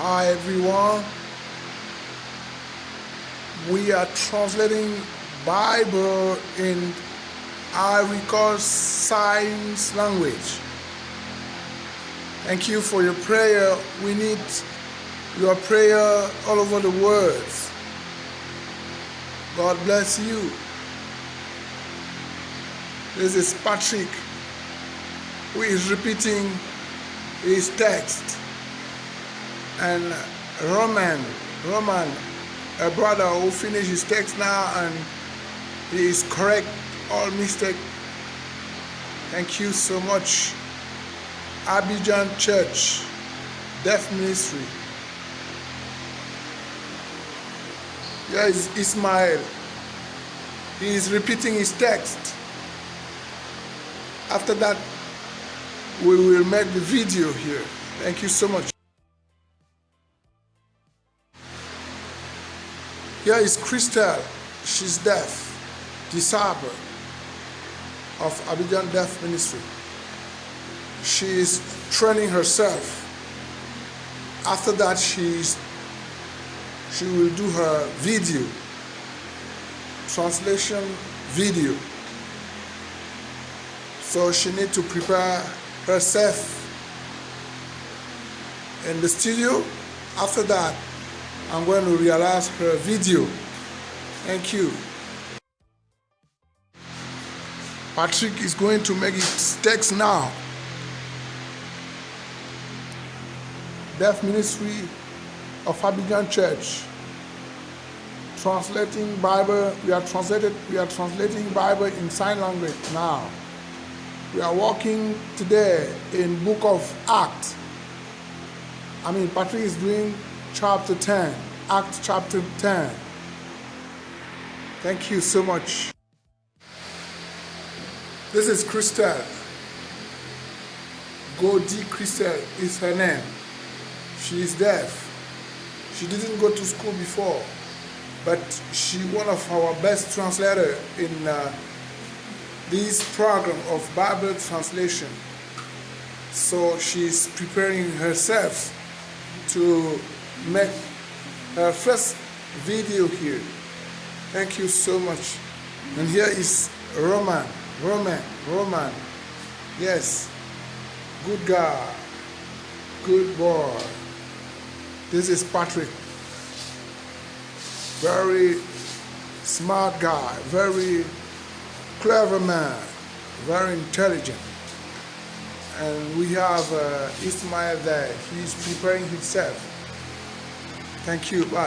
Hi everyone. We are translating Bible in Ivory Signs language. Thank you for your prayer. We need your prayer all over the world. God bless you. This is Patrick who is repeating his text and Roman, Roman, a brother who finished his text now and he is correct all mistake. Thank you so much. Abidjan Church, Deaf Ministry. Is Ismail. He is repeating his text. After that, we will make the video here. Thank you so much. Here is Crystal. She's deaf, disabled of Abidjan Deaf Ministry. She is training herself. After that, she's, she will do her video, translation video. So she need to prepare herself in the studio. After that, I'm going to realize her video. Thank you. Patrick is going to make his text now. Deaf Ministry of Abidjan Church. Translating Bible, we are translated, we are translating Bible in sign language now. We are working today in book of Acts. I mean, Patrick is doing chapter 10, Acts chapter 10. Thank you so much. This is Crystal. Godi Crystal is her name. She is deaf. She didn't go to school before, but she one of our best translator in uh, this program of Bible translation. So she's preparing herself to make her first video here. Thank you so much. And here is Roman, Roman, Roman. Yes, good guy, good boy. This is Patrick. Very smart guy, very clever man, very intelligent. And we have uh, Ismail there. He's preparing himself. Thank you. Bye.